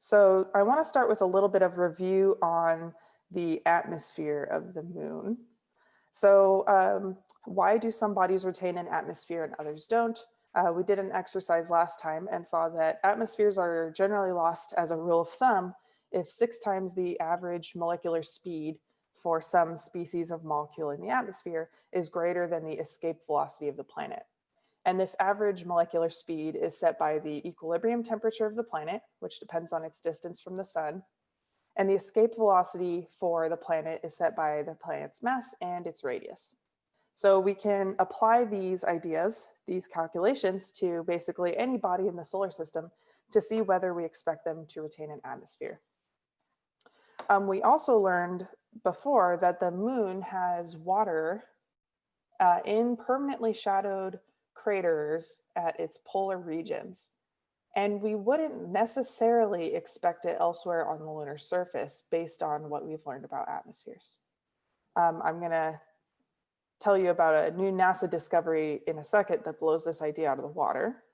So I want to start with a little bit of review on the atmosphere of the moon. So um, why do some bodies retain an atmosphere and others don't? Uh, we did an exercise last time and saw that atmospheres are generally lost as a rule of thumb if six times the average molecular speed for some species of molecule in the atmosphere is greater than the escape velocity of the planet. And this average molecular speed is set by the equilibrium temperature of the planet, which depends on its distance from the sun. And the escape velocity for the planet is set by the planet's mass and its radius. So we can apply these ideas, these calculations to basically any body in the solar system to see whether we expect them to retain an atmosphere. Um, we also learned before that the moon has water uh, in permanently shadowed craters at its polar regions. And we wouldn't necessarily expect it elsewhere on the lunar surface based on what we've learned about atmospheres. Um, I'm gonna tell you about a new NASA discovery in a second that blows this idea out of the water.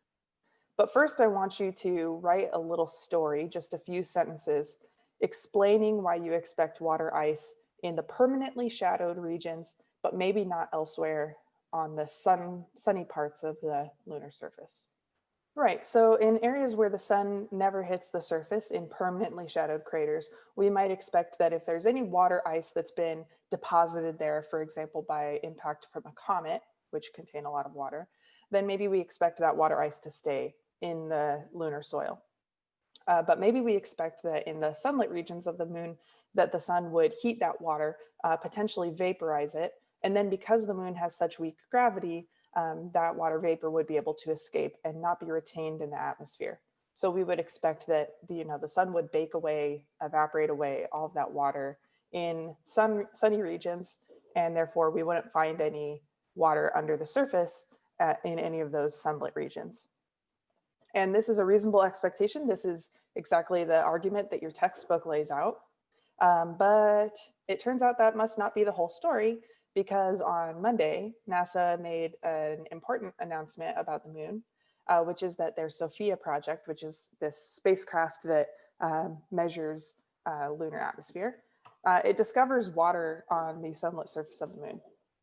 But first I want you to write a little story, just a few sentences, explaining why you expect water ice in the permanently shadowed regions, but maybe not elsewhere on the sun, sunny parts of the lunar surface. Right, so in areas where the sun never hits the surface in permanently shadowed craters, we might expect that if there's any water ice that's been deposited there, for example, by impact from a comet, which contain a lot of water, then maybe we expect that water ice to stay in the lunar soil. Uh, but maybe we expect that in the sunlit regions of the moon, that the sun would heat that water, uh, potentially vaporize it, and then because the moon has such weak gravity, um, that water vapor would be able to escape and not be retained in the atmosphere. So we would expect that the, you know, the sun would bake away, evaporate away all of that water in sun, sunny regions, and therefore we wouldn't find any water under the surface at, in any of those sunlit regions. And this is a reasonable expectation. This is exactly the argument that your textbook lays out. Um, but it turns out that must not be the whole story because on Monday, NASA made an important announcement about the moon, uh, which is that their SOFIA project, which is this spacecraft that uh, measures uh, lunar atmosphere, uh, it discovers water on the sunlit surface of the moon.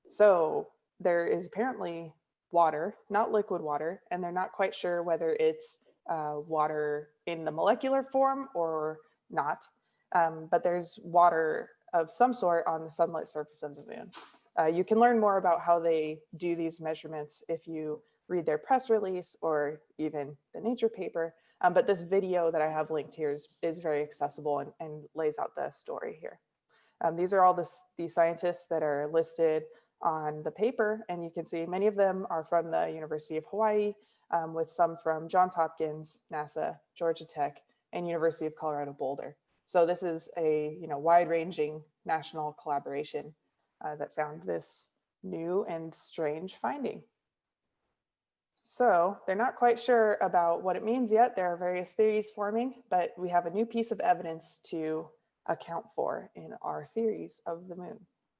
So there is apparently water, not liquid water, and they're not quite sure whether it's uh, water in the molecular form or not, um, but there's water of some sort on the sunlit surface of the moon. Uh, you can learn more about how they do these measurements if you read their press release or even the nature paper. Um, but this video that I have linked here is, is very accessible and, and lays out the story here. Um, these are all the, the scientists that are listed on the paper and you can see many of them are from the University of Hawaii um, with some from Johns Hopkins, NASA, Georgia Tech, and University of Colorado Boulder. So this is a you know wide ranging national collaboration uh, that found this new and strange finding. So they're not quite sure about what it means yet. There are various theories forming, but we have a new piece of evidence to account for in our theories of the moon.